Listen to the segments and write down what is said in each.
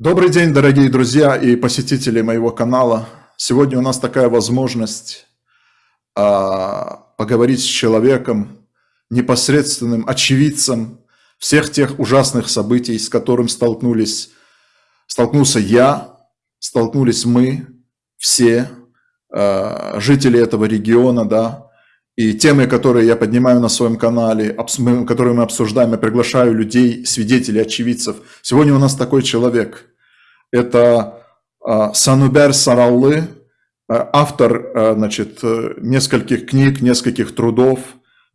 Добрый день, дорогие друзья и посетители моего канала. Сегодня у нас такая возможность а, поговорить с человеком, непосредственным очевидцем всех тех ужасных событий, с которым столкнулись, столкнулся я, столкнулись мы, все а, жители этого региона, да, и темы, которые я поднимаю на своем канале, которые мы обсуждаем, я приглашаю людей, свидетелей, очевидцев. Сегодня у нас такой человек. Это а, Санубер Сараллы, а, автор а, значит, нескольких книг, нескольких трудов.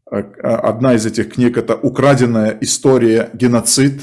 Одна из этих книг – это «Украденная история. Геноцид».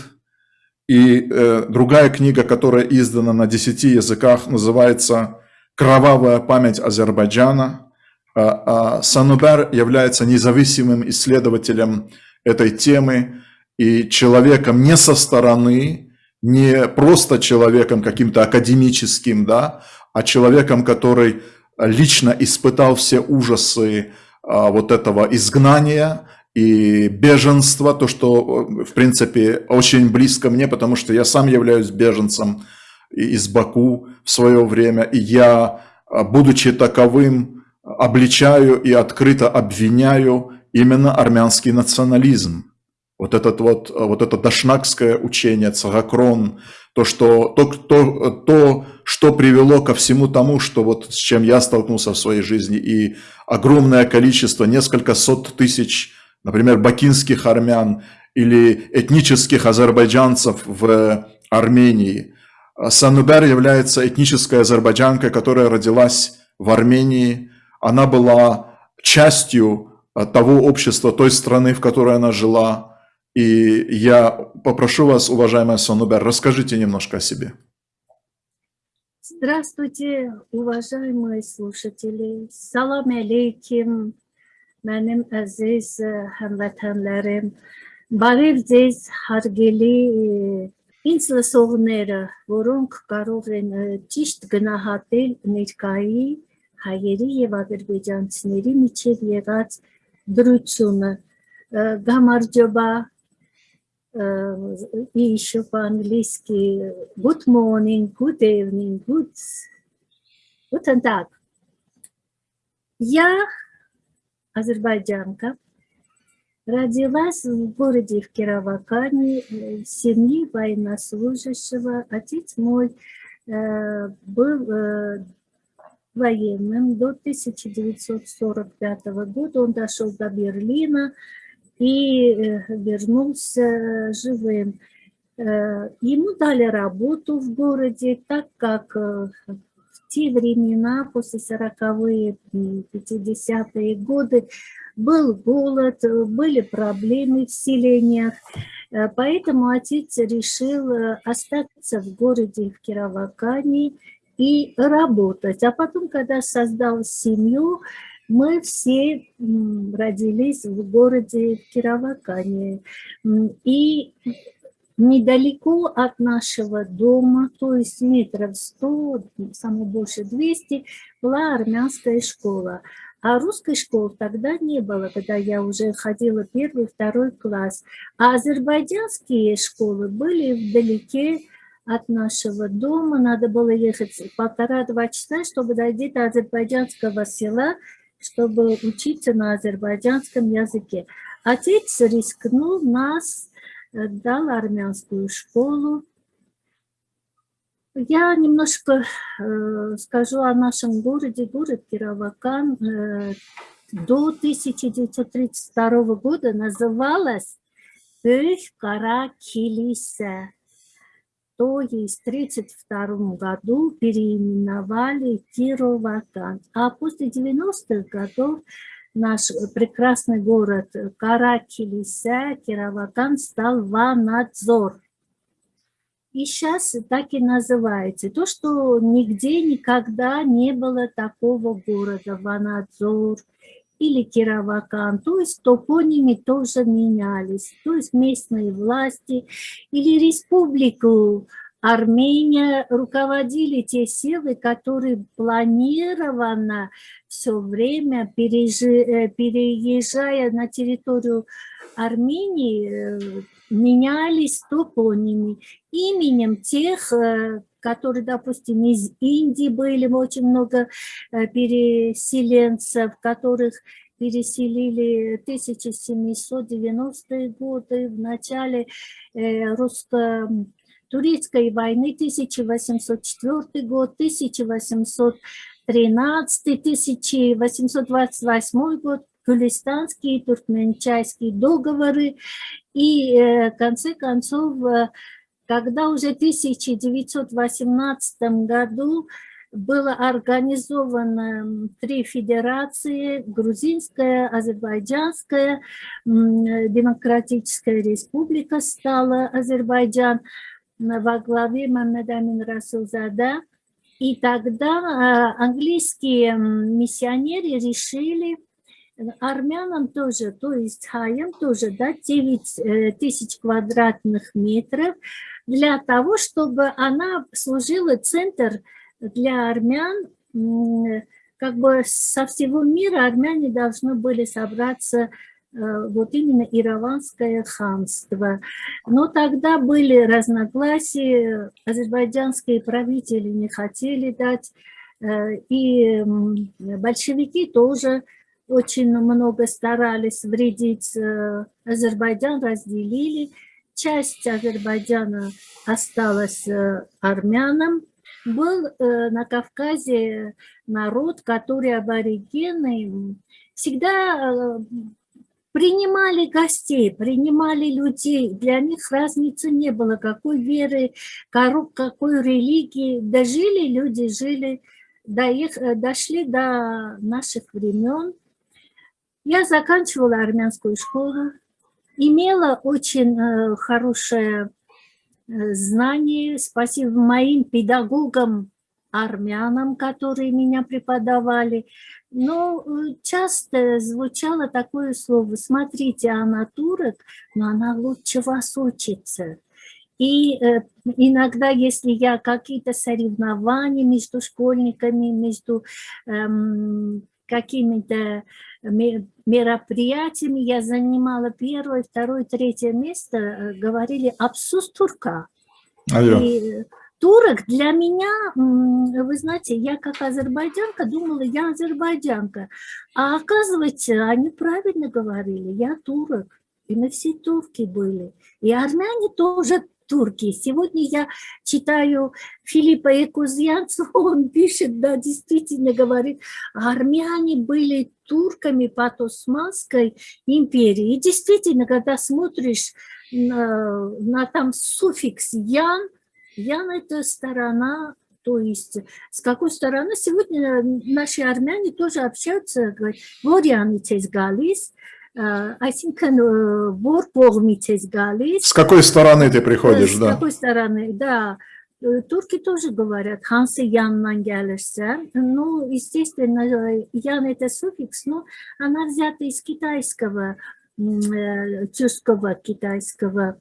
И э, другая книга, которая издана на десяти языках, называется «Кровавая память Азербайджана». Санубер является независимым исследователем этой темы и человеком не со стороны, не просто человеком каким-то академическим, да, а человеком, который лично испытал все ужасы а, вот этого изгнания и беженства, то, что, в принципе, очень близко мне, потому что я сам являюсь беженцем из Баку в свое время, и я, а, будучи таковым, обличаю и открыто обвиняю именно армянский национализм вот, этот вот, вот это дашнакское учение, цагакрон, то, что, то, то, то, что привело ко всему тому, что вот с чем я столкнулся в своей жизни, и огромное количество, несколько сот тысяч, например, бакинских армян или этнических азербайджанцев в Армении. Санубер является этнической азербайджанкой, которая родилась в Армении Она была частью того общества, той страны, в которой она жила. И я попрошу вас, уважаемая Сонубер, расскажите немножко о себе. Здравствуйте, уважаемые слушатели. Салам алейким. Mənim əziz həmvətənlərim. Բարև ձեզ հարգելի ինձ լսողները, որոնք կարող են ճիշտ գնահատել ներկայի հայերի եւ ադրբեջանցիների միջև եղած դրությունը։ Գամարջոբա и еще по-английски good morning, good evening, good... Guten Tag. Я азербайджанка, родилась в городе в Кировакане, в семье военнослужащего. Отец мой э, был э, военным до 1945 года. Он дошел до Берлина, и э, вернулся живым. Э, ему дали работу в городе, так как э, в те времена, после 40-е, 50-е годы, был голод, были проблемы в селениях, поэтому отец решил остаться в городе, в Кировакане и работать. А потом, когда создал семью, мы все родились в городе Кировакане. И недалеко от нашего дома, то есть метров 100, самое больше 200, была армянская школа. А русской школы тогда не было, когда я уже ходила первый, второй класс. А азербайджанские школы были вдалеке от нашего дома. Надо было ехать полтора-два часа, чтобы дойти до азербайджанского села, чтобы учиться на азербайджанском языке. Отец рискнул нас, э, дал армянскую школу. Я немножко э, скажу о нашем городе, город Кировакан. Э, до 1932 года называлась Кара-Килисе то есть в 1932 году переименовали Кироватан. А после 90-х годов наш прекрасный город Каракилиса, Кироватан стал Ванадзор. И сейчас так и называется. То, что нигде никогда не было такого города Ванадзор или Кировакан, то есть топонимы тоже менялись, то есть местные власти или республику Армения руководили те силы, которые планированно все время, переезжая на территорию Армении, э, менялись топонимы именем тех, э, которые, допустим, из Индии были очень много э, переселенцев, которых переселили 1790-е годы, в начале русско турецкой войны 1804 год, 1813, 1828 год, Гулистанские и туркменчайские договоры. И э, в конце концов, э, когда уже в 1918 году было организовано три федерации, грузинская, азербайджанская, демократическая республика стала Азербайджан, во главе Мамед Амин Расулзада. И тогда а, английские миссионеры решили армянам тоже, то есть хаям тоже дать 9 э, тысяч квадратных метров для того, чтобы она служила центр для армян, как бы со всего мира армяне должны были собраться Э, вот именно Ираванское ханство. Но тогда были разногласия, азербайджанские правители не хотели дать, э, и большевики тоже очень много старались вредить. Э, Азербайджан разделили, часть Азербайджана осталась армянам. Был на Кавказе народ, который аборигены, всегда принимали гостей, принимали людей. Для них разницы не было, какой веры, какой религии. Дожили люди, жили, доех, дошли до наших времен. Я заканчивала армянскую школу, имела очень э, хорошее э, знание. Спасибо моим педагогам, армянам, которые меня преподавали. Но э, часто звучало такое слово, смотрите, она турок, но она лучше вас учится. И э, иногда, если я какие-то соревнования между школьниками, между эм, какими-то мероприятиями, я занимала первое, второе, третье место, э, говорили «абсус турка». А и, турок для меня, вы знаете, я как азербайджанка думала, я азербайджанка. А оказывается, они правильно говорили, я турок. И мы все турки были. И армяне тоже Турки. Сегодня я читаю Филиппа Якузьянцева, он пишет, да, действительно говорит, армяне были турками под Османской империей. И действительно, когда смотришь на, на там суффикс «ян», «ян» – это сторона то есть с какой стороны сегодня наши армяне тоже общаются, говорят, «Вори они тезгалис», այսինքն որ կողմից ես գալիս С какой стороны ты приходишь, с да? С какой стороны, да. Турки тоже говорят, Хансы Яннан гялишься. Ну, естественно, Ян это суффикс, но она взята из китайского, тюркского китайского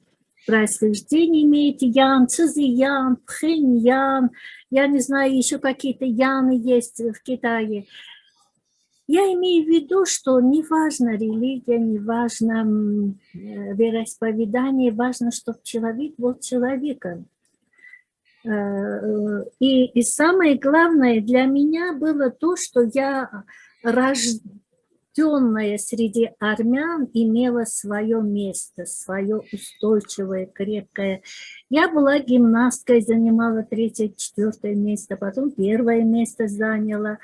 происхождение имеет Ян, Цзиян, Пхэньян, я не знаю, еще какие-то Яны есть в Китае. Я имею в виду, что не важно религия, не важно э, вероисповедание, важно, чтобы человек был человеком. Э, э, и, и самое главное для меня было то, что я рожденная среди армян имела свое место, свое устойчивое, крепкое. Я была гимнасткой, занимала третье, четвертое место, потом первое место заняла.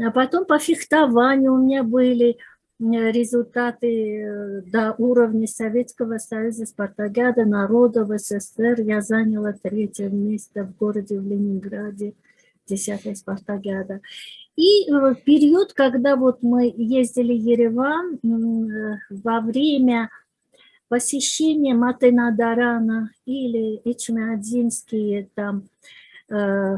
А потом по фехтованию у меня были результаты э, до уровня Советского Союза, Спартакиада, народа в СССР. Я заняла третье место в городе в Ленинграде, десятая Спартакиада. И э, период, когда вот мы ездили в Ереван, э, во время посещения Матенадарана или Эчмиадзинские там э,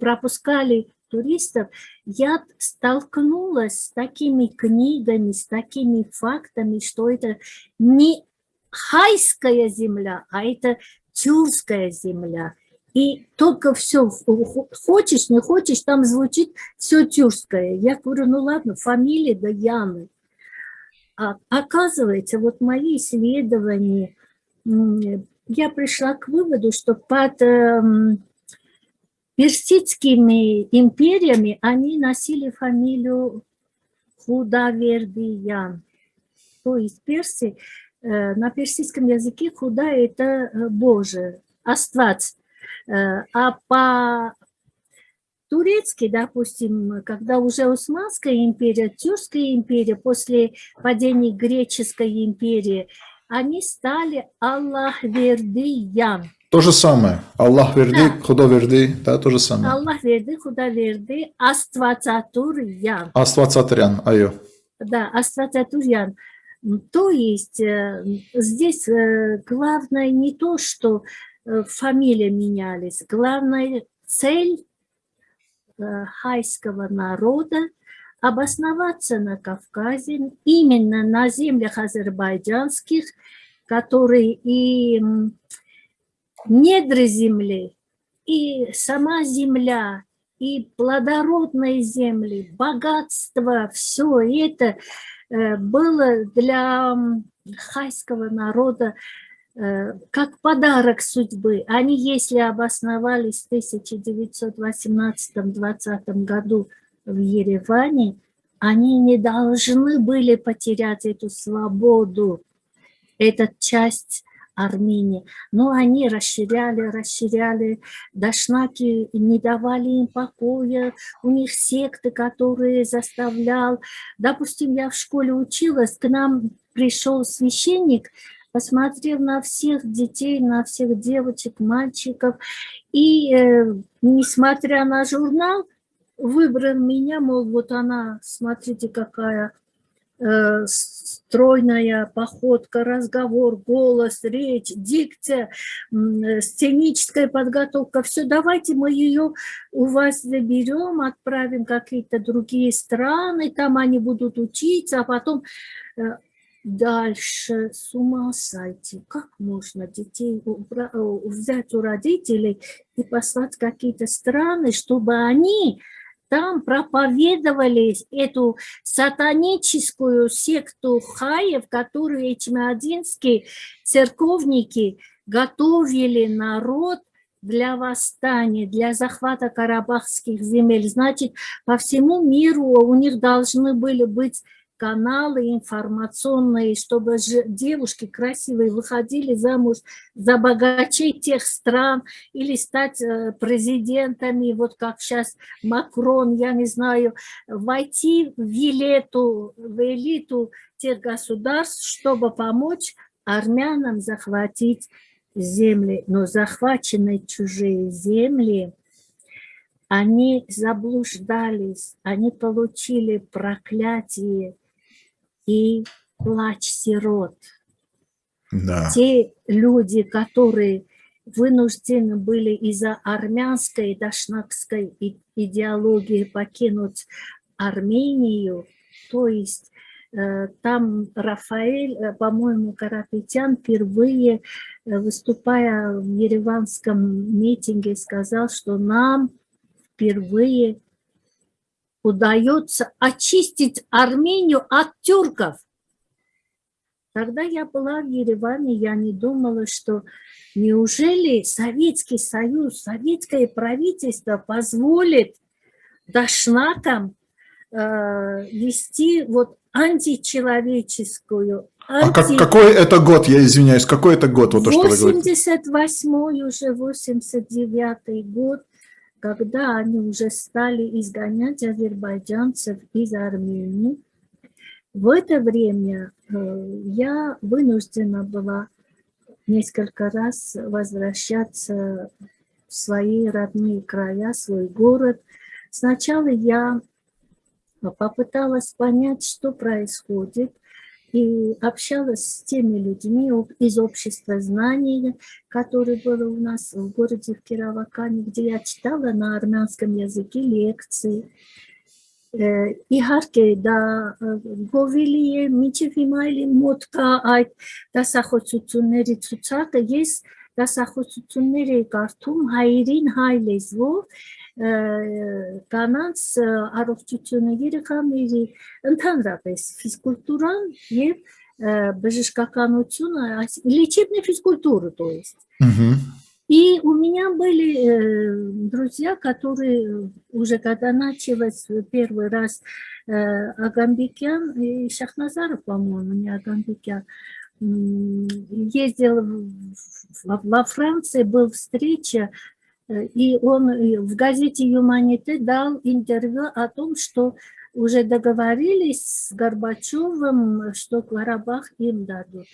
пропускали туристов, я столкнулась с такими книгами, с такими фактами, что это не хайская земля, а это тюркская земля. И только все, хочешь, не хочешь, там звучит все тюркское. Я говорю, ну ладно, фамилия да Яны. А оказывается, вот мои исследования, я пришла к выводу, что под эм, персидскими империями они носили фамилию Худавердиян. То есть персы, э, на персидском языке худа – это э, Боже, Аствац. Э, а по турецки, допустим, когда уже Османская империя, Тюркская империя, после падения Греческой империи, они стали Аллахвердиян. То же самое. Аллах верди, да. худа верди, да, то же самое. Аллах верди, худа верди, аствацатурьян. Аствацатурьян, айо. Да, аствацатурьян. То есть э, здесь э, главное не то, что э, фамилии менялись, главная цель хайского народа обосноваться на Кавказе, именно на землях азербайджанских, которые и недры земли, и сама земля, и плодородные земли, богатство, все это э, было для хайского народа э, как подарок судьбы. Они, если обосновались в 1918-20 году в Ереване, они не должны были потерять эту свободу. Это часть Армении. Но они расширяли, расширяли, дашнаки не давали им покоя, у них секты, которые заставлял. Допустим, я в школе училась, к нам пришел священник, посмотрел на всех детей, на всех девочек, мальчиков, и, э, несмотря на журнал, выбрал меня, мол, вот она, смотрите, какая стройная походка, разговор, голос, речь, дикция, э, сценическая подготовка. Все, давайте мы ее у вас заберем, отправим какие-то другие страны, там они будут учиться, а потом э, дальше с ума сойти. Как можно детей взять у родителей и послать в какие-то страны, чтобы они там проповедовали эту сатаническую секту хаев, которую чемодинские церковники готовили народ для восстания, для захвата карабахских земель. Значит, по всему миру у них должны были быть каналы информационные, чтобы девушки красивые выходили замуж за богачей тех стран или стать э, президентами, вот как сейчас Макрон, я не знаю, войти в элиту, в элиту тех государств, чтобы помочь армянам захватить земли. Но захваченные чужие земли, они заблуждались, они получили проклятие, и плач сирот. Да. Те люди, которые вынуждены были из-за армянской дашнакской идеологии покинуть Армению, то есть э, там Рафаэль, э, по-моему, Карапетян впервые, э, выступая в ереванском митинге, сказал, что нам впервые удается очистить Армению от тюрков. Когда я была в Ереване, я не думала, что неужели Советский Союз, советское правительство позволит дашнакам э, вести вот античеловеческую, анти... А как, какой это год, я извиняюсь, какой это год? Вот 88-й, уже 89-й год когда они уже стали изгонять азербайджанцев из Армении, в это время э, я вынуждена была несколько раз возвращаться в свои родные края, свой город. Сначала я попыталась понять, что происходит – и общалась с теми людьми из общества знаний, которые были у нас в городе в Кировакане, где я читала на армянском языке лекции. Իհարկե դա գովելի է միջև հիմա էլի մոտ կա այդ դասախոսությունների ցուցակը ես դասախոսություններ էի կարդում հայերին հայ լեզվով կանանց առողջությունը երեխաների ընդհանրապես ֆիզկուլտուրան եւ բժշկականությունը, лечебная физкультура, то есть. Мгм. И у меня были э, друзья, которые уже когда началось первый раз э, Агамбекян и Шахназаров, по-моему, не Агамбекян, м, ездил в- в- во Франции, был встреча, э, и он э, в газете «Юманите» дал интервью о том, что уже договорились с Горбачевым, что Карабах им дадут.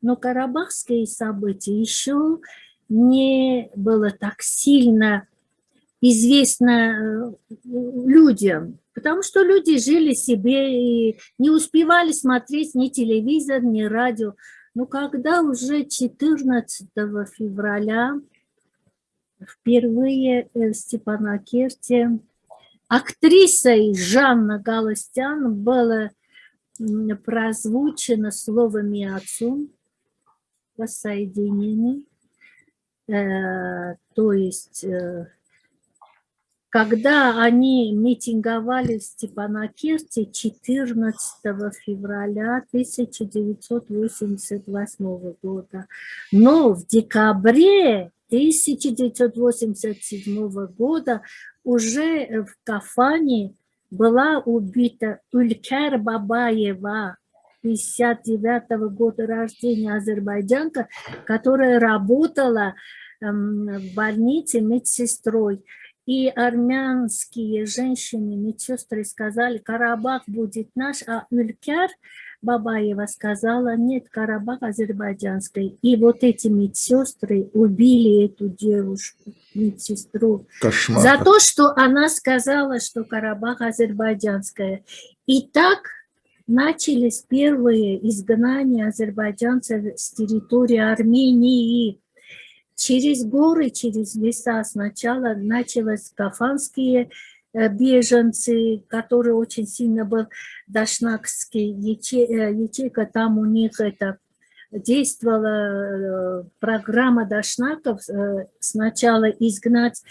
Но карабахские события еще не было так сильно известно э, людям, потому что люди жили себе и не успевали смотреть ни телевизор, ни радио. Но когда уже 14 февраля впервые э, в Степанакерте актрисой Жанна Галустян было прозвучено слово «Миацун» воссоединение. Э, То есть, э, когда они митинговали в Степанакерте 14 февраля 1988 года, но в декабре 1987 года уже в Кафане была убита Улькер Бабаева, 59 года рождения азербайджанка, которая работала эм, в больнице медсестрой. И армянские женщины, медсестры сказали, Карабах будет наш, а Улькер Бабаева сказала, нет, Карабах азербайджанской. И вот эти медсестры убили эту девушку, медсестру, Кошмар. за то, что она сказала, что Карабах азербайджанская. И так начались первые изгнания азербайджанцев с территории Армении. Через горы, через леса сначала началось кафанские беженцы, который очень сильно был дашнакский яче- э, ячейка, там у них это действовала э, программа дашнаков э, сначала изгнать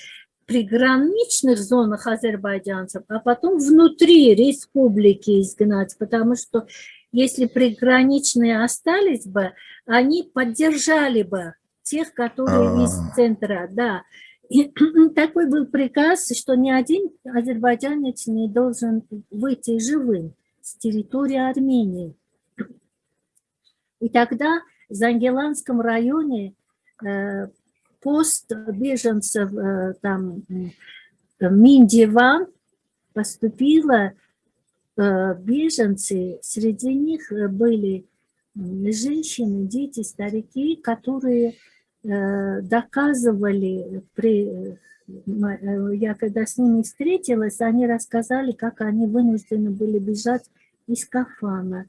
приграничных зонах азербайджанцев, а потом внутри республики изгнать, потому что если приграничные остались бы, они поддержали бы тех, которые из А. центра, да. И такой был приказ, что ни один азербайджанец не должен выйти живым с территории Армении. И тогда в Зангеланском районе э, пост беженцев э, там м, Миндиван поступило э, беженцы, среди них э, были женщины, дети, старики, которые э, доказывали при э, э, я когда с ними встретилась, они рассказали, как они вынуждены были бежать из Кафана.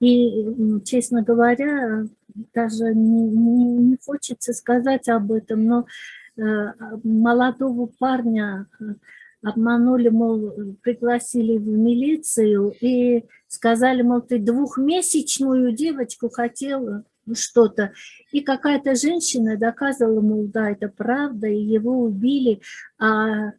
И, честно говоря, даже не, не- не хочется сказать об этом, но э, молодого парня э, обманули, мол, пригласили в милицию и сказали, мол, ты двухмесячную девочку хотел что-то. И какая-то женщина доказывала, мол, да, это правда, и его убили, а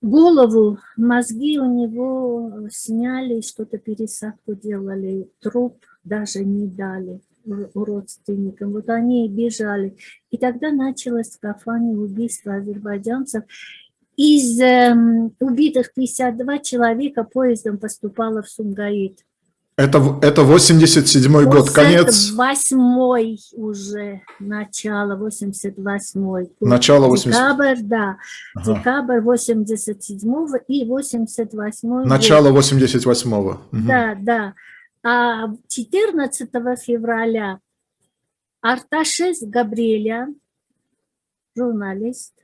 голову, мозги у него сняли, что-то пересадку делали, труп даже не дали родственникам. Вот они и бежали. И тогда началось в Кафане убийство азербайджанцев. Из эм, убитых 52 человека поездом поступало в Сумгаит. Это, это 87 год, конец, Восьмой уже, начало 88 начало 80 Декабрь, да. Ага. Декабрь 87 и 88 Начало 88-го. Мгм. Да, да. А 14 февраля Арташес Габриэлян, журналист,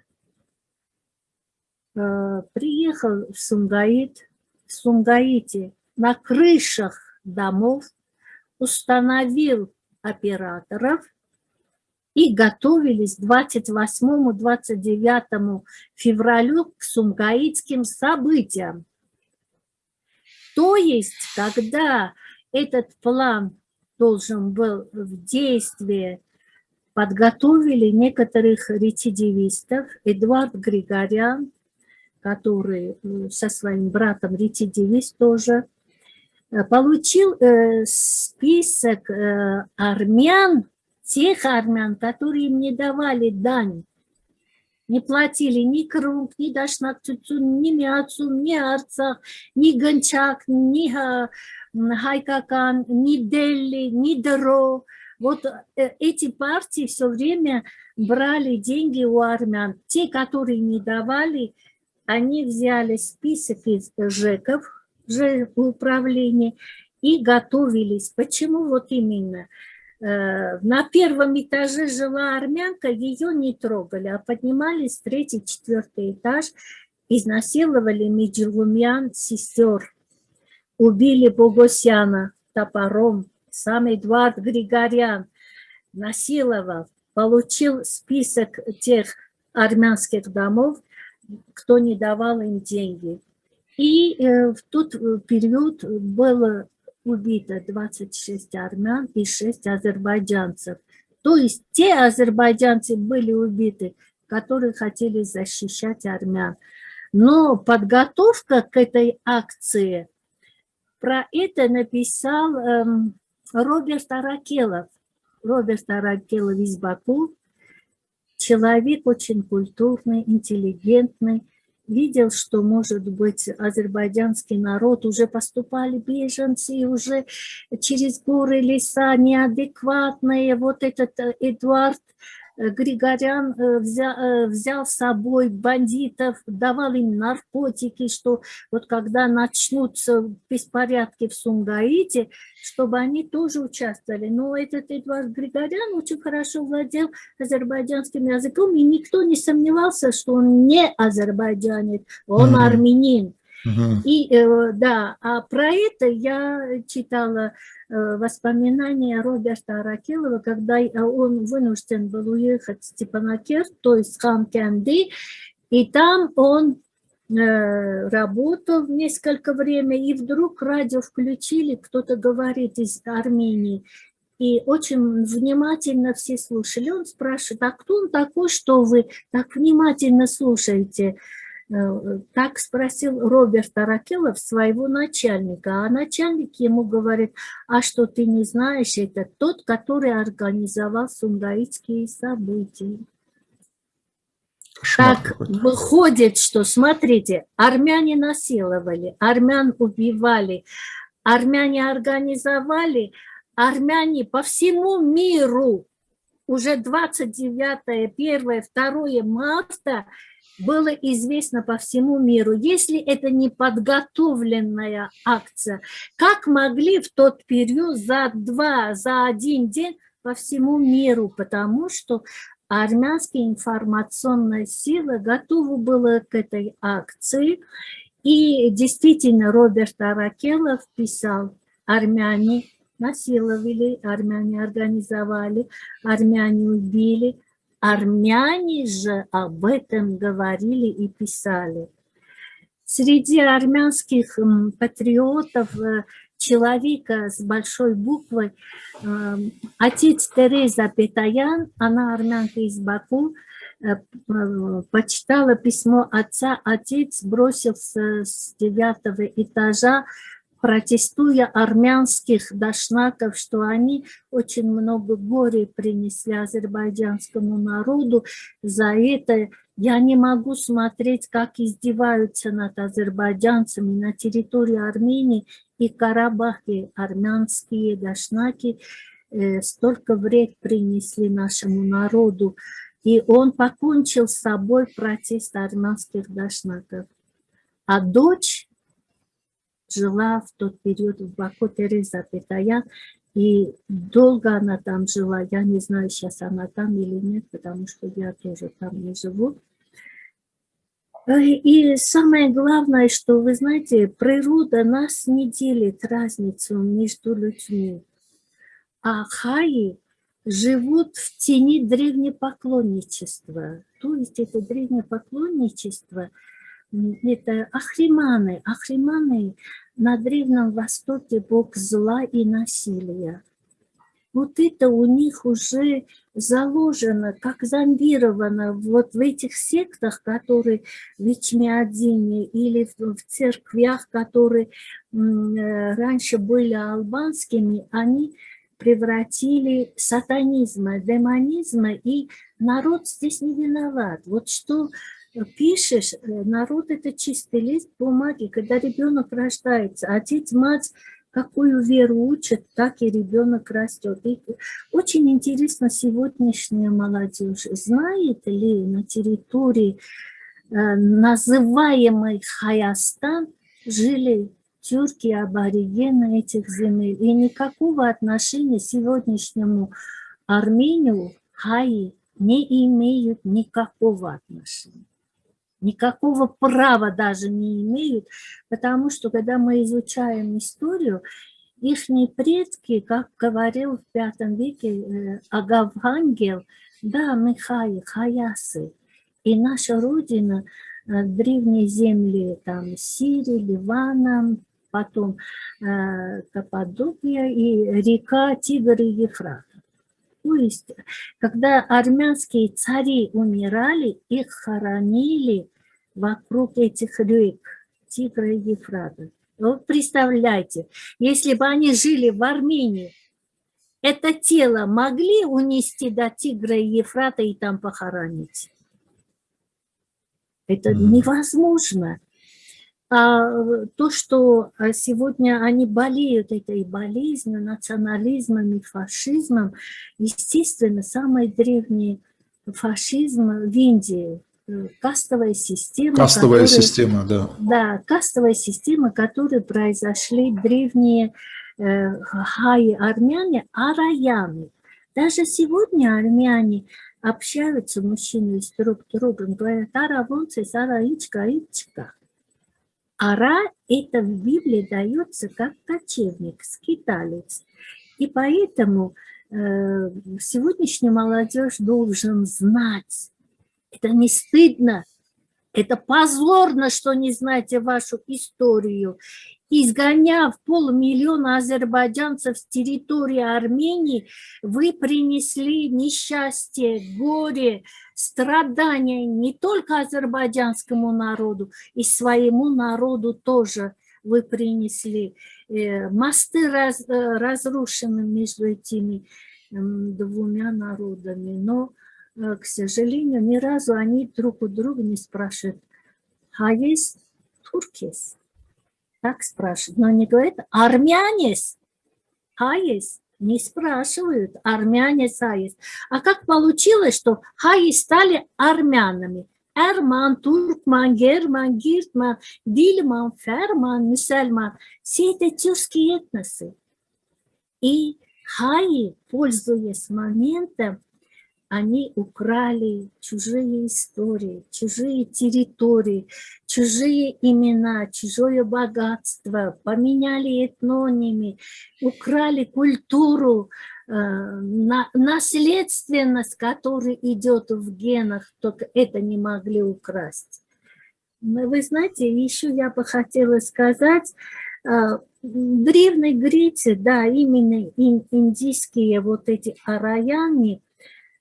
э, приехал в Сумгаит. В Сумгаите на крышах домов установил операторов и готовились 28-29 февралю к сумгаитским событиям. То есть, когда этот план должен был в действие подготовили некоторых рецидивистов. Эдуард Григорян, который э, со своим братом рецидивист тоже, получил э, список армян, тех армян, которые им не давали дань, не платили ни Крым, ни Дашнак Цуцун, ни Мяцум, ни Арцах, ни Гончак, ни Хайкакан, ни Дели, ни Дро. Вот эти партии все время брали деньги у армян. Те, которые не давали, они взяли список из ЖЭКов, управления и готовились. Почему вот именно? Э, на первом этаже жила армянка, ее не трогали, а поднимались третий, четвертый этаж, изнасиловали Меджелумян сестер, убили Богосяна топором, сам Эдуард Григорян насиловал, получил список тех армянских домов, кто не давал им деньги. И э, в тот э, период было убито 26 армян и 6 азербайджанцев. То есть те азербайджанцы были убиты, которые хотели защищать армян. Но подготовка к этой акции, про это написал эм, Роберт Аракелов. Роберт Аракелов из Баку, человек очень культурный, интеллигентный, видел, что, может быть, азербайджанский народ уже поступали беженцы, уже через горы, леса неадекватные. Вот этот э, Эдуард Григорян э, взял, э, взял с собой бандитов, давал им наркотики, что вот когда начнутся беспорядки в Сумгаите, чтобы они тоже участвовали. Но этот Эдуард Григорян очень хорошо владел азербайджанским языком, и никто не сомневался, что он не азербайджанец, он mm -hmm. армянин. И э, да, а про это я читала э, воспоминания Роберта Аракелова, когда э, он вынужден был уехать в Степанакер, то есть Хамкенди, и там он работал несколько время, и вдруг радио включили, кто-то говорит из Армении, и очень внимательно все слушали. Он спрашивает, а кто он такой, что вы так внимательно слушаете? Э, так спросил Роберт Аракелов своего начальника, а начальник ему говорит, а что ты не знаешь, это тот, который организовал сунгаитские события. Кошмар так выходит, что, смотрите, армяне насиловали, армян убивали, армяне организовали, армяне по всему миру уже 29, 1, 2 марта было известно по всему миру. Если это не подготовленная акция, как могли в тот период за два, за один день по всему миру, потому что армянская информационная сила готова была к этой акции. И действительно Роберт Аракелов писал, армяне насиловали, армяне организовали, армяне убили, Армяне же об этом говорили и писали. Среди армянских патриотов э, человека с большой буквы, э, отец Тереза Петаян, она армянка из Баку, э, почитала письмо отца, отец бросился с девятого этажа протестуя армянских дашнаков, что они очень много горя принесли азербайджанскому народу. За это я не могу смотреть, как издеваются над азербайджанцами на территории Армении и Карабахе. Армянские дашнаки э, столько вред принесли нашему народу. И он покончил с собой протест армянских дашнаков. А дочь жила в тот период в Баку Тереза Петаян, и долго она там жила. Я не знаю, сейчас она там или нет, потому что я тоже там не живу. И самое главное, что, вы знаете, природа нас не делит разницу между людьми. А хаи живут в тени древнепоклонничества. То есть это древнепоклонничество – это ахриманы. Ахриманы на Древнем Востоке бог зла и насилия. вот это у них уже заложено, как зомбировано вот в этих сектах, которые в Ичмиадине или в, церквях, которые э, раньше были албанскими, они превратили сатанизма, демонизма, и народ здесь не виноват. Вот что пишешь, э, народ это чистый лист бумаги, когда ребенок рождается, отец, мать какую веру учат, так и ребенок растет. И очень интересно сегодняшняя молодежь, знает ли на территории э, называемой Хаястан жили тюрки, аборигены этих земель. И никакого отношения сегодняшнему Армению Хаи не имеют никакого отношения никакого права даже не имеют, потому что когда мы изучаем историю, их предки, как говорил в пятом веке э, Агавангел, да, мы хаи, хаясы. И наша родина, э, древние земли, там, Сирии, Ливана, потом э, Каппадокия и река Тигр и Ефрат. То есть, когда армянские цари умирали, их хоронили вокруг этих рек, Тигра и Ефрата. Вот представляете, если бы они жили в Армении, это тело могли унести до Тигра и Ефрата и там похоронить? Это невозможно. А то, что сегодня они болеют этой болезнью, национализмом и фашизмом, естественно, самый древний фашизм в Индии, кастовая система. Кастовая которые, система, да. Да, кастовая система, которой произошли древние э, хаи армяне, араяны. Даже сегодня армяне общаются, мужчины с друг другом, говорят, ара вонце, ара ичка, ичка. Ара это в Библии дается как кочевник, скиталец. И поэтому э, сегодняшняя молодежь должен знать, это не стыдно, это позорно, что не знаете вашу историю. Изгоняв полмиллиона азербайджанцев с территории Армении, вы принесли несчастье, горе, страдания не только азербайджанскому народу, и своему народу тоже вы принесли. Э, мосты э, разрушены между этими двумя народами, но к сожалению, ни разу они друг у друга не спрашивают, а есть туркес? Так спрашивают, но они говорят, армянес, а есть? Не спрашивают, армянес, а есть. А как получилось, что хаи стали армянами? Эрман, Туркман, Герман, Гиртман, Дильман, Ферман, Мусульман. Все это тюркские этносы. И хаи, пользуясь моментом, они украли чужие истории, чужие территории, чужие имена, чужое богатство, поменяли этнонимы, украли культуру, э, наследственность, которая идет в генах, только это не могли украсть. Вы знаете, еще я бы хотела сказать, э, в да, именно индийские вот эти араяне,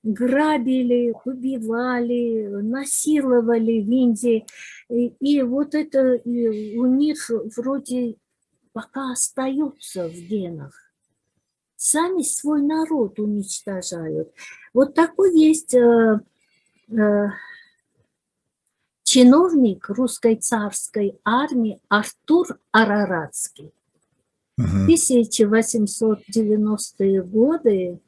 грабили, убивали, насиловали в Индии. И, и вот это и у них вроде пока остается в генах. Сами свой народ уничтожают. Вот такой есть э, э, чиновник русской царской армии Артур Араратский. В 1890-е годы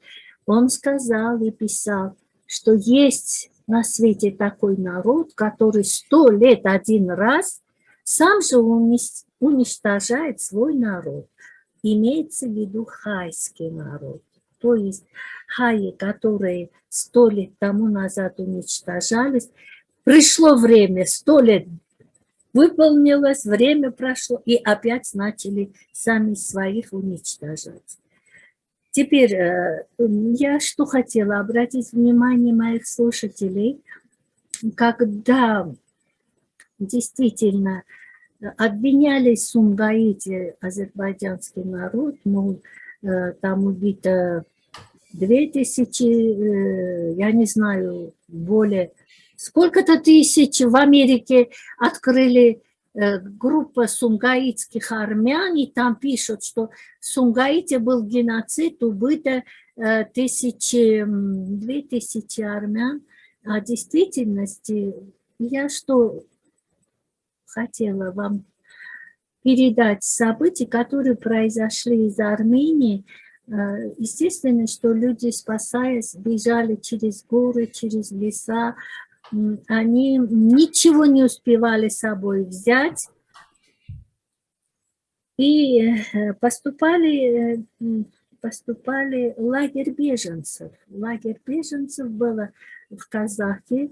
он сказал и писал, что есть на свете такой народ, который сто лет один раз сам же уничтожает свой народ. Имеется в виду хайский народ. То есть хаи, которые сто лет тому назад уничтожались, пришло время, сто лет выполнилось, время прошло, и опять начали сами своих уничтожать. Теперь э, я что хотела? Обратить внимание моих слушателей, когда действительно обвиняли Сумгаите азербайджанский народ, мол, э, там убито две тысячи, э, я не знаю, более, сколько-то тысяч в Америке открыли группа сунгаитских армян, и там пишут, что в Сунгаите был геноцид, убыто э, тысячи, две тысячи армян, а в действительности я что хотела вам передать события, которые произошли из Армении. Э, естественно, что люди, спасаясь, бежали через горы, через леса. Они ничего не успевали с собой взять. И э, поступали, э, поступали лагерь беженцев. Лагерь беженцев было в Казахе,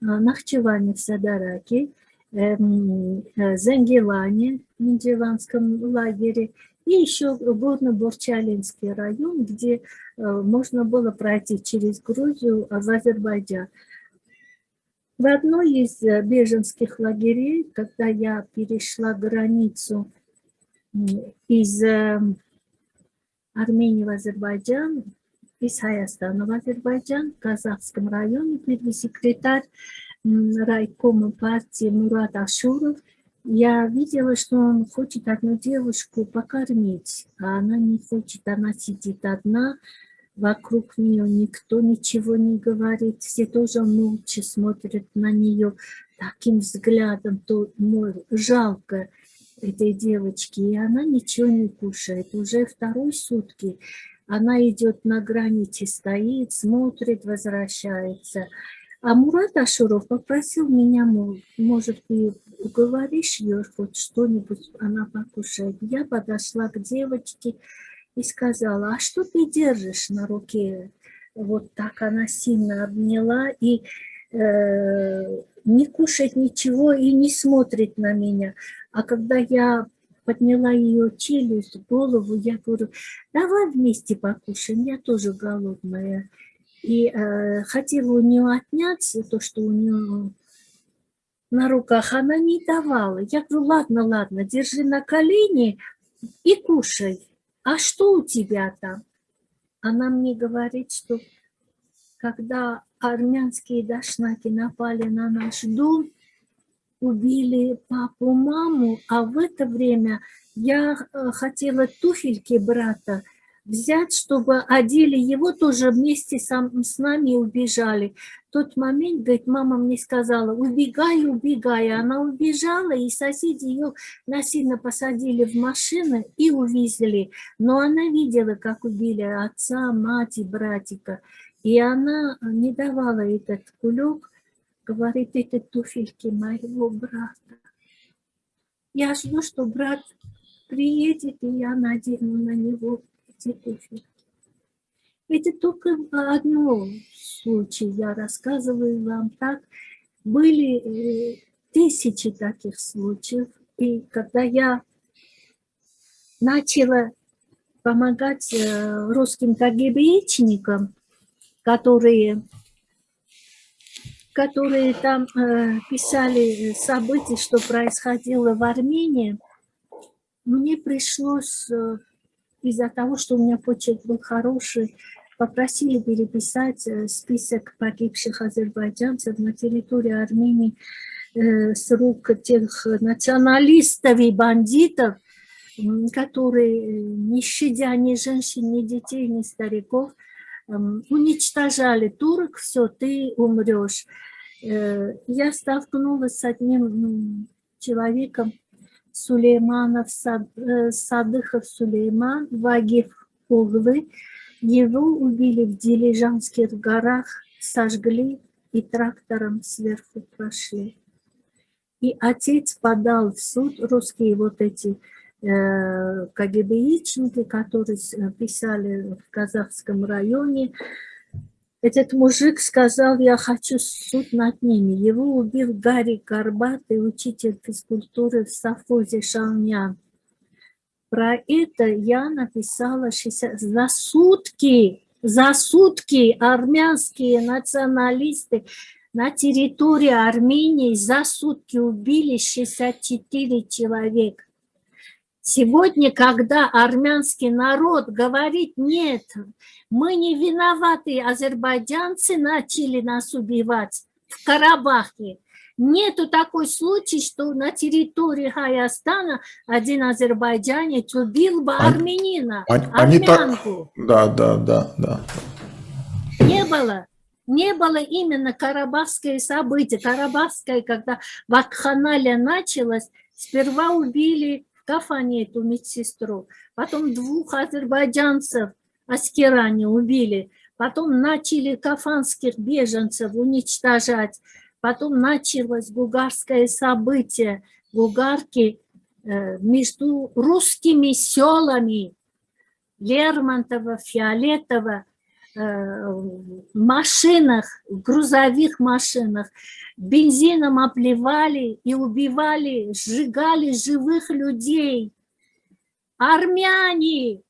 Нахчеване в Садараке. Эм, э, Зангелане, в Нидерландском лагере, и еще Горно-Бурчалинский район, где э, можно было пройти через Грузию в Азербайджан. В одной из э, беженских лагерей, когда я перешла границу из Армении в Азербайджан, из Хайастана в Азербайджан, в Казахском районе, первый секретарь райкома партии Мурат Ашуров, я видела, что он хочет одну девушку покормить, а она не хочет, она сидит одна, вокруг нее никто ничего не говорит, все тоже молча смотрят на нее таким взглядом, то жалко этой девочки, и она ничего не кушает. Уже второй сутки она идет на границе, стоит, смотрит, возвращается. А Мурат Ашуров попросил меня, мол, может, ты уговоришь ее хоть что-нибудь, она покушает. Я подошла к девочке и сказала, а что ты держишь на руке? Вот так она сильно обняла и э, не кушает ничего и не смотрит на меня. А когда я подняла ее челюсть, голову, я говорю, давай вместе покушаем, я тоже голодная и э, хотела у нее отнять то, что у нее на руках, она не давала. Я говорю, ладно, ладно, держи на колени и кушай. А что у тебя там? Она мне говорит, что когда армянские дашнаки напали на наш дом, убили папу, маму, а в это время я э, хотела туфельки брата взять, чтобы одели его тоже вместе с нами убежали. В тот момент, говорит, мама мне сказала, убегай, убегай. Она убежала, и соседи ее насильно посадили в машину и увезли. Но она видела, как убили отца, мать и братика. И она не давала этот кулек, говорит, это туфельки моего брата. Я жду, что брат приедет, и я надену на него цветочек. Это только одно случай, я рассказываю вам так. Были э, тысячи таких случаев, и когда я начала помогать э, русским КГБичникам, которые, которые там э, писали события, что происходило в Армении, мне пришлось из-за того, что у меня почерк был хороший, попросили переписать э, список погибших азербайджанцев на территории Армении э, с рук тех националистов и бандитов, которые, э, не щадя ни женщин, ни детей, ни стариков, уничтожали турок, все, ты умрешь. Я столкнулась с одним человеком, Сулейманов, э, Садыхов Сулейман, Вагиф Углы. Его убили в Дилижанских горах, сожгли и трактором сверху прошли. И отец подал в суд, русские вот эти э, КГБичники, которые писали в казахском районе, этот мужик сказал, я хочу суд над ними. Его убил Гарри Горбатый, учитель физкультуры в совхозе Шалнян. Про это я написала 60... за сутки, за сутки армянские националисты на территории Армении за сутки убили 64 человека. Сегодня, когда армянский народ говорит, нет, мы не виноваты, азербайджанцы начали нас убивать в Карабахе. Нету такой случай, что на территории Хайастана один азербайджанец убил бы армянина, они, они армянку. Так... Да, да, да, да. Не было. Не было именно карабахское событие. Карабахское, когда вакханалия началась, сперва убили в Кафане эту медсестру, потом двух азербайджанцев аскеране убили, потом начали кафанских беженцев уничтожать, потом началось гугарское событие, гугарки э, между русскими селами Лермонтова, Фиолетова, машинах, грузовых машинах, бензином обливали и убивали, сжигали живых людей. Армяне,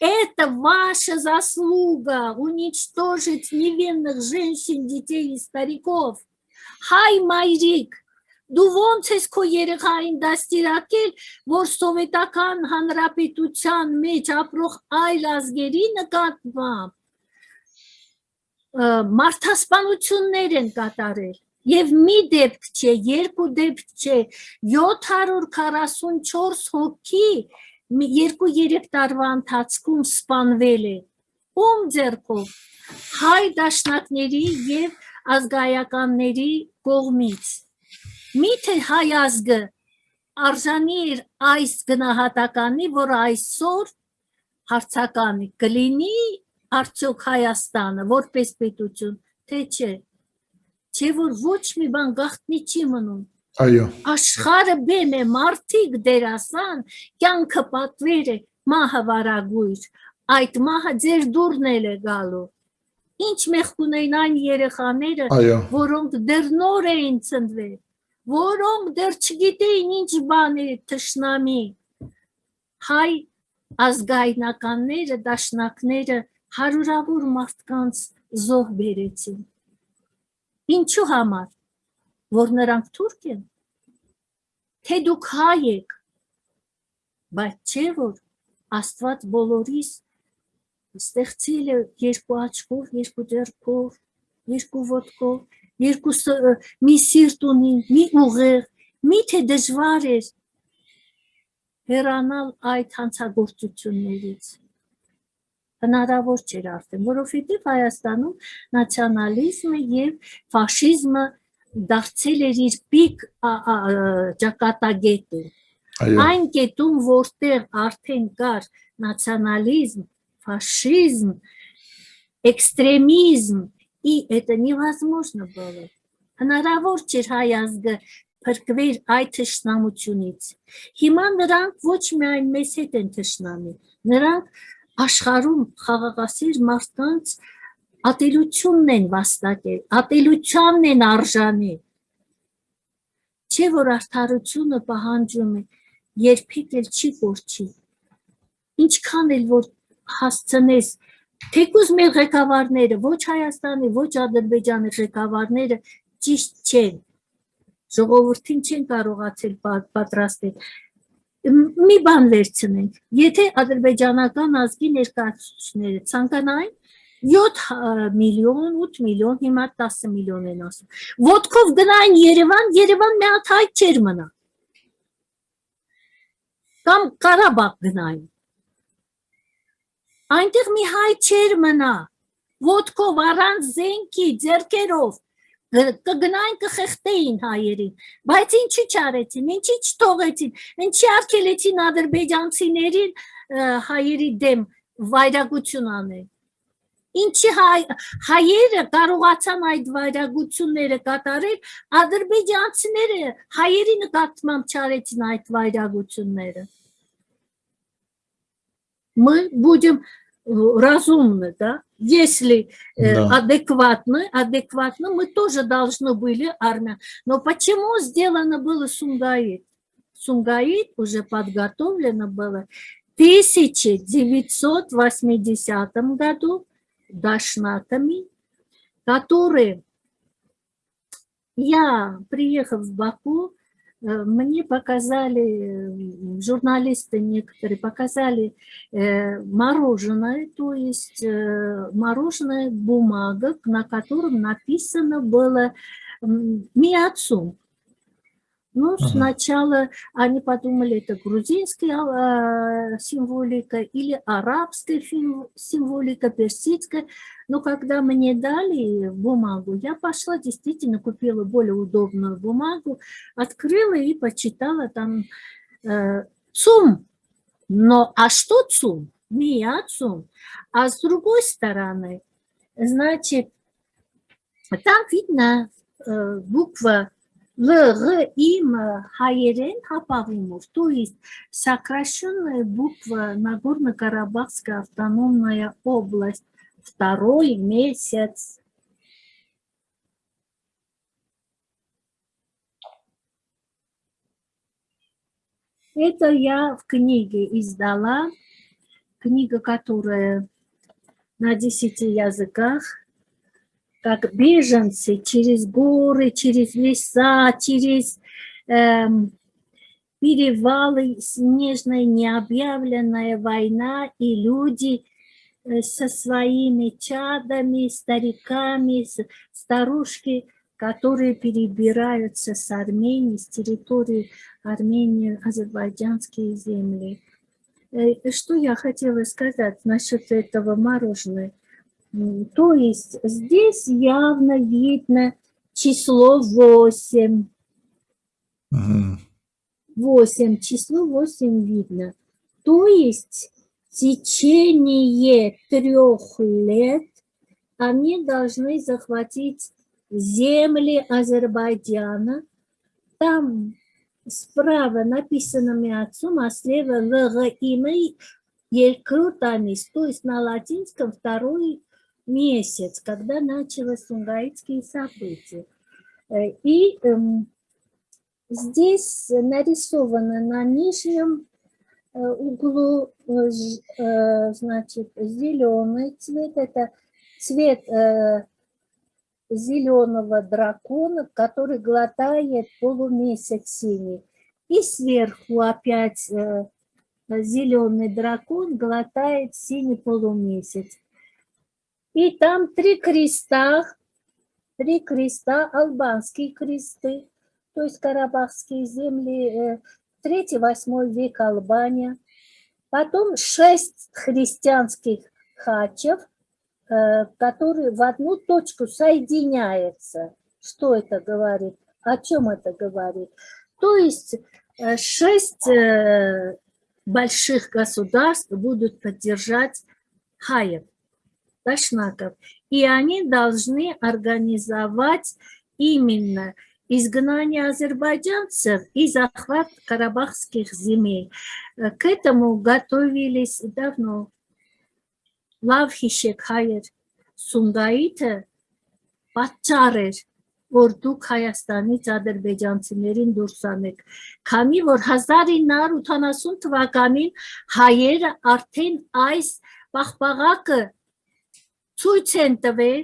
это ваша заслуга уничтожить невинных женщин, детей и стариков. Хай Майрик, դու ոնց ես քո երեխային դաստիարակել, որ սովետական հանրապետության մեջ ապրող այլ ազգերի նկատմամբ մարդասպանություններ են կատարել եւ մի դեպք չէ, երկու դեպք չէ, 744 հոգի երկու-երեք տարվա ընթացքում սպանվել է։ Ում ձեռքով հայ դաշնակների եւ ազգայականների կողմից Միթե հայ ազգը արժանի էր այս գնահատականի, որ այսօր հարցականի կլինի արդյոք Հայաստանը որպես պետություն, թե չէ։ Չէ որ ոչ մի բան գաղտնի չի մնում։ Այո։ Աշխարը բեմ է, մարդիկ դերասան, կյանքը պատվեր է, մահը վարագույր, այդ մահը ձեր դուրն էլ է գալու։ Ինչ մեղք ունեն այն երեխաները, որոնք դեռ նոր էին ծնվել որոնք դեռ չգիտեին ինչ բան է թշնամի։ Հայ ազգայնականները, դաշնակները հարյուրավոր մարդկանց զոհ բերեցին։ Ինչու համար, որ նրանք թուրք են, թե դուք հայ եք, բայց չէ որ Աստված բոլորիս ստեղծել է երկու աչքով, երկու ձեռքով, երկու ոտքով, երկու մի սիրտ ունի, մի ուղեղ, միթե դժվար էր հեռանալ այդ հանցագործություններից հնարավոր չէր արդեն, որովհետև Հայաստանում նացիոնալիզմը եւ ֆաշիզմը դարձել էր իր պիկ ճակատագետը։ Այն կետում, որտեղ արդեն կար նացիոնալիզմ, ֆաշիզմ, էքստրեմիզմ и это невозможно было. Հնարավոր չէր հայ ազգը փրկվեր այդ թշնամությունից։ Հիմա նրանք ոչ միայն մեզ հետ են թշնամի, նրանք աշխարհում խաղաղասիր մարդկանց ատելությունն են վաստակել, ատելությանն են արժանի։ Չէ որ արդարությունը պահանջում է երբեք էլ չի կորչի։ Ինչքան էլ որ հասցնես Թեկուզ մեր ղեկավարները, ոչ Հայաստանի, ոչ Ադրբեջանի ղեկավարները ճիշտ չեն։ Ժողովրդին չեն կարողացել պատրաստել։ Մի բան վերցնենք, եթե ադրբեջանական ազգի ներկայացուցիչները ցանկանային 7 միլիոն, 8 միլիոն, հիմա 10 միլիոն են ասում։ Ոտքով գնային Երևան, Երևան մի հատ հայ չեր մնա։ Կամ Կարաբաղ գնային Այնտեղ մի հայ չեր մնա, ոդկով առանց զենքի, ձերքերով կգնային կխեղտեին հայերին, բայց ինչի չարեցին, ինչի չթողեցին, ինչի արգելեցին ադրբեջանցիներին հայերի դեմ վայրագություն անել։ Ինչի հայ, հայերը կարողացան այդ վայրագությունները կատարել, ադրբեջանցիները հայերի նկատմամբ չարեցին այդ վայրագությունները։ мы будем разумны, да, если э, да. адекватны, адекватно, мы тоже должны были армия. Но почему сделано было Сунгаит? Сунгаит уже подготовлено было в 1980 году дашнатами, которые, я, приехав в Баку, Э, мне показали, журналисты некоторые показали мороженое, то есть мороженое бумага, на котором написано было «Миацум». Ну, ага. сначала они подумали, это грузинская э, символика или арабская символика, персидская. Но когда мне дали бумагу, я пошла, действительно купила более удобную бумагу, открыла и почитала там э, ЦУМ. Но а что ЦУМ? Не я ЦУМ. А с другой стороны, значит, там видно э, буква ЛГ им Хайерен Хапавимов, то есть сокращенная буква Нагорно-Карабахская автономная область, второй месяц. Это я в книге издала, книга, которая на десяти языках, как беженцы через горы, через леса, через эм, перевалы, снежная необъявленная война, и люди э, со своими чадами, стариками, старушки, которые перебираются с Армении, с территории Армении, азербайджанские земли. Э, что я хотела сказать насчет этого мороженого? То есть здесь явно видно число 8. 8, число 8 видно. То есть в течение трех лет они должны захватить земли Азербайджана. Там справа написано Миацум, а слева Лагаимы Елькрутанис, то есть на латинском второй месяц, когда началось сунгаитские события. Э, и эм, здесь нарисовано на нижнем э, углу, э, значит, зеленый цвет, это цвет зеленого дракона, который глотает полумесяц синий. И сверху опять зеленый дракон глотает синий полумесяц. И там три креста, три креста, албанские кресты, то есть карабахские земли, 3-8 э, век Албания. Потом шесть христианских хачев, э, которые в одну точку соединяются. Что это говорит? О чем это говорит? То есть э, шесть больших государств будут поддержать хаев. Дашнаков. И они должны организовать именно изгнание азербайджанцев и захват карабахских земель. К этому готовились давно. Լավ Хайер Сунгаита Պատճառ որ դուք Հայաստանից ադրբեջանցիներին դուրս անեք։ Քանի որ 1980 թվականին հայերը արդեն այս պաղպաղակը ցույց են տվել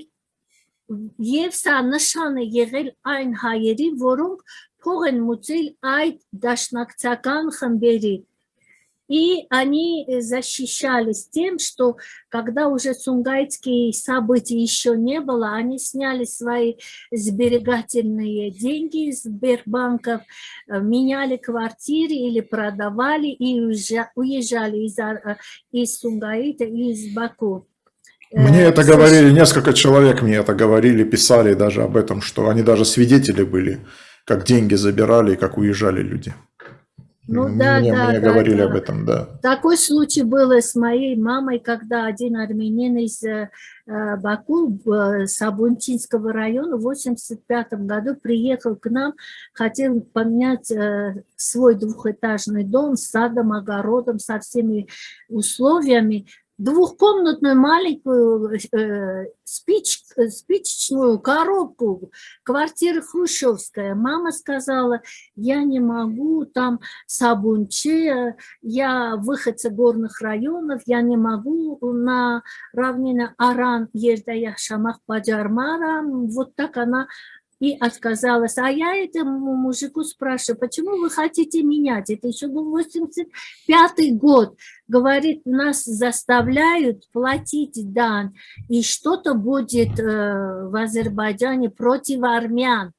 եւ սա նշան է եղել այն հայերի, որոնք փող են մուծել այդ դաշնակցական խմբերի։ И они защищались тем, что когда уже сунгайтские события еще не было, они сняли свои сберегательные деньги из Сбербанков, меняли квартиры или продавали и уезжали из, из Сунгаита и из Баку. Мне э, это говорили, несколько человек мне это говорили, писали даже об этом, что они даже свидетели были, как деньги забирали и как уезжали люди. Ну да, мне, да, мне да, говорили да. об этом, да. Такой случай был с моей мамой, когда один армянин из э, Баку, э, Сабунтинского района, в 85 году приехал к нам, хотел поменять э, свой двухэтажный дом с садом, огородом, со всеми условиями двухкомнатную маленькую э, спич, спичечную коробку, квартира хрущевская. Мама сказала, я не могу, там Сабунче, я выходца горных районов, я не могу на равнине Аран, Еждая Шамах Паджармара. Вот так она и отказалась. А я этому мужику спрашиваю, почему вы хотите менять? Это еще был 85 год. Говорит, нас заставляют платить дан, и что-то будет э, в Азербайджане против армян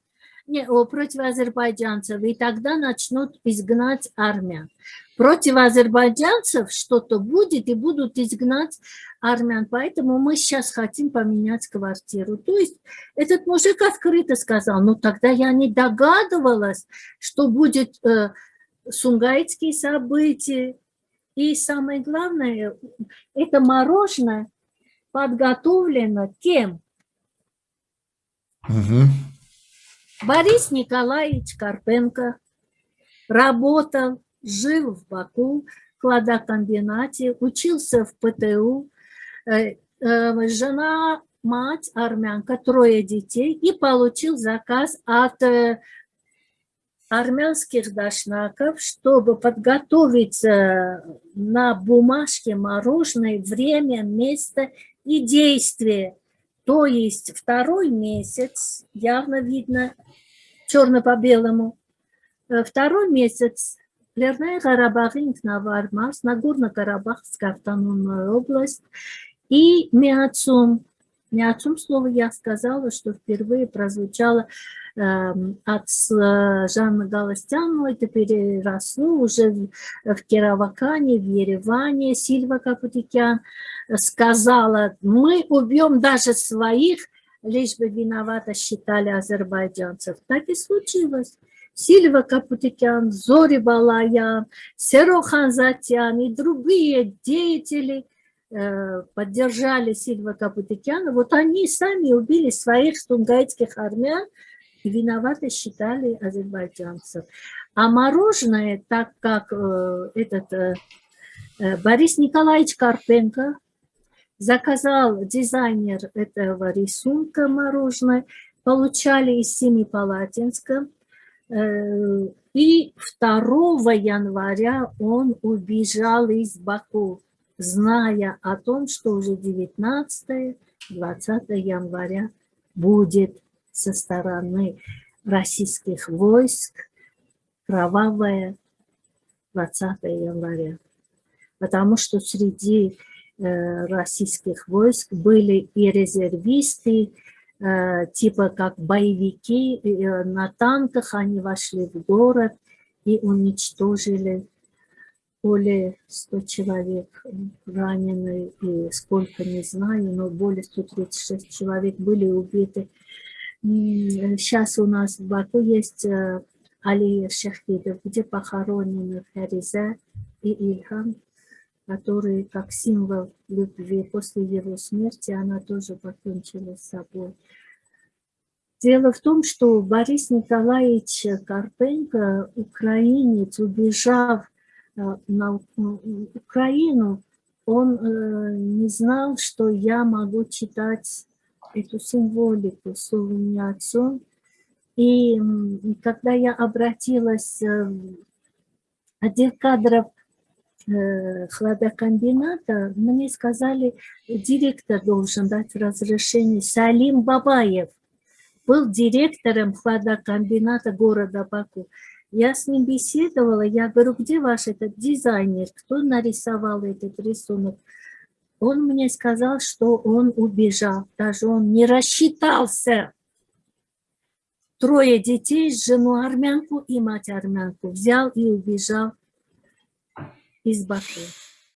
не, о, против азербайджанцев, и тогда начнут изгнать армян. Против азербайджанцев что-то будет, и будут изгнать армян. Поэтому мы сейчас хотим поменять квартиру. То есть этот мужик открыто сказал, ну тогда я не догадывалась, что будет э, сунгайтские события. И самое главное, это мороженое подготовлено кем? Угу. Борис Николаевич Карпенко работал, жил в Баку, в кладокомбинате, учился в ПТУ. Э, э, жена, мать армянка, трое детей, и получил заказ от э, армянских дошнаков, чтобы подготовить на бумажке мороженое время, место и действие. То есть второй месяц, явно видно, черно по белому. Второй месяц Лерная Карабахин Навармас, Нагорно-Карабахская автономная область и Миацум. Миацум слово я сказала, что впервые прозвучало э, от Жанны Галастянова, это переросло уже в, в Кировакане, в Ереване. Сильва Капутикян сказала, мы убьем даже своих, лишь бы виновато считали азербайджанцев. Так и случилось. Сильва Капутикян, Зори Балаян, Серо Ханзатян и другие деятели э, поддержали Сильва Капутикяна. Вот они сами убили своих сунгайтских армян и виноваты считали азербайджанцев. А мороженое, так как э, этот э, Борис Николаевич Карпенко, заказал дизайнер этого рисунка мороженое, получали из Семипалатинска. Э, и 2 января он убежал из Баку, зная о том, что уже 19-20 января будет со стороны российских войск кровавое 20 января. Потому что среди Э, российских войск были и резервисты, типа как боевики, э, на танках они вошли в город и уничтожили более 100 человек ранены, и сколько не знаю, но более 136 человек были убиты. Сейчас у нас в Баку есть аллея шахидов, где похоронены Фариза и Ильхам который как символ любви после его смерти, она тоже покончила с собой. Дело в том, что Борис Николаевич Карпенко, украинец, убежав э, на Украину, он э, не знал, что я могу читать эту символику словом отцом. И когда я обратилась э, в отдел кадров хладокомбината, мне сказали, директор должен дать разрешение. Салим Бабаев был директором хладокомбината города Баку. Я с ним беседовала, я говорю, где ваш этот дизайнер, кто нарисовал этот рисунок? Он мне сказал, что он убежал, даже он не рассчитался. Трое детей, жену армянку и мать армянку взял и убежал из Баку.